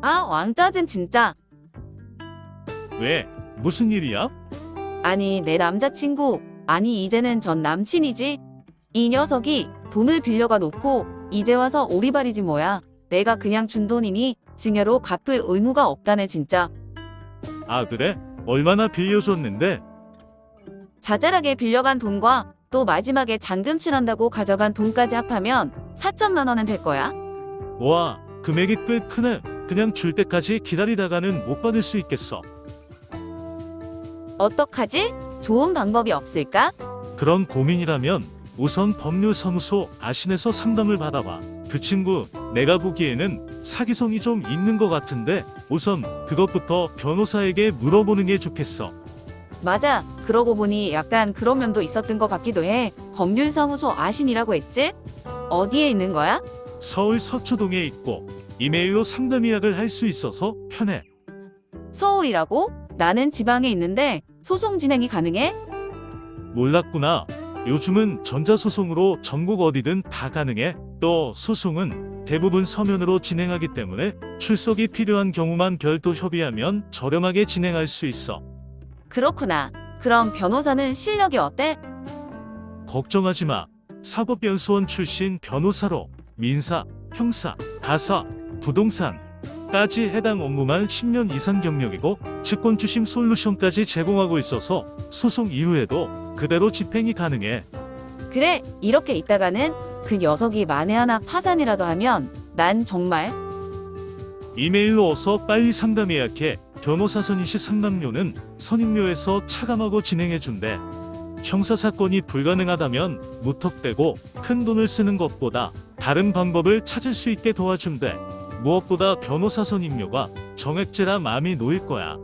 아, 왕짜증 진짜. 왜? 무슨 일이야? 아니, 내 남자친구. 아니, 이제는 전 남친이지. 이 녀석이 돈을 빌려가 놓고 이제 와서 오리발이지 뭐야. 내가 그냥 준 돈이니 증여로 갚을 의무가 없다네 진짜. 아 그래? 얼마나 빌려줬는데? 자잘하게 빌려간 돈과 또 마지막에 잔금 칠한다고 가져간 돈까지 합하면 4천만 원은 될 거야. 와 금액이 꽤 크네. 그냥 줄 때까지 기다리다가는 못 받을 수 있겠어. 어떡하지? 좋은 방법이 없을까? 그런 고민이라면 우선 법률사무소 아신에서 상담을 받아봐. 그 친구 내가 보기에는 사기성이 좀 있는 것 같은데 우선 그것부터 변호사에게 물어보는 게 좋겠어. 맞아. 그러고 보니 약간 그런 면도 있었던 것 같기도 해. 법률사무소 아신이라고 했지? 어디에 있는 거야? 서울 서초동에 있고 이메일로 상담 예약을 할 수 있어서 편해. 서울이라고? 나는 지방에 있는데 소송 진행이 가능해? 몰랐구나. 요즘은 전자소송으로 전국 어디든 다 가능해. 또 소송은 대부분 서면으로 진행하기 때문에 출석이 필요한 경우만 별도 협의하면 저렴하게 진행할 수 있어. 그렇구나. 그럼 변호사는 실력이 어때? 걱정하지 마. 사법연수원 출신 변호사로 민사, 형사, 가사, 부동산까지 해당 업무만 10년 이상 경력이고 증권주심 솔루션까지 제공하고 있어서 소송 이후에도 그대로 집행이 가능해. 그래, 이렇게 있다가는 그 녀석이 만에 하나 파산이라도 하면 난 정말 이메일로 어서 빨리 상담 예약해. 변호사 선임시 상담료는 선임료에서 차감하고 진행해준대. 형사사건이 불가능하다면 무턱대고 큰 돈을 쓰는 것보다 다른 방법을 찾을 수 있게 도와준대. 무엇보다 변호사 선임료가 정액제라 마음이 놓일 거야.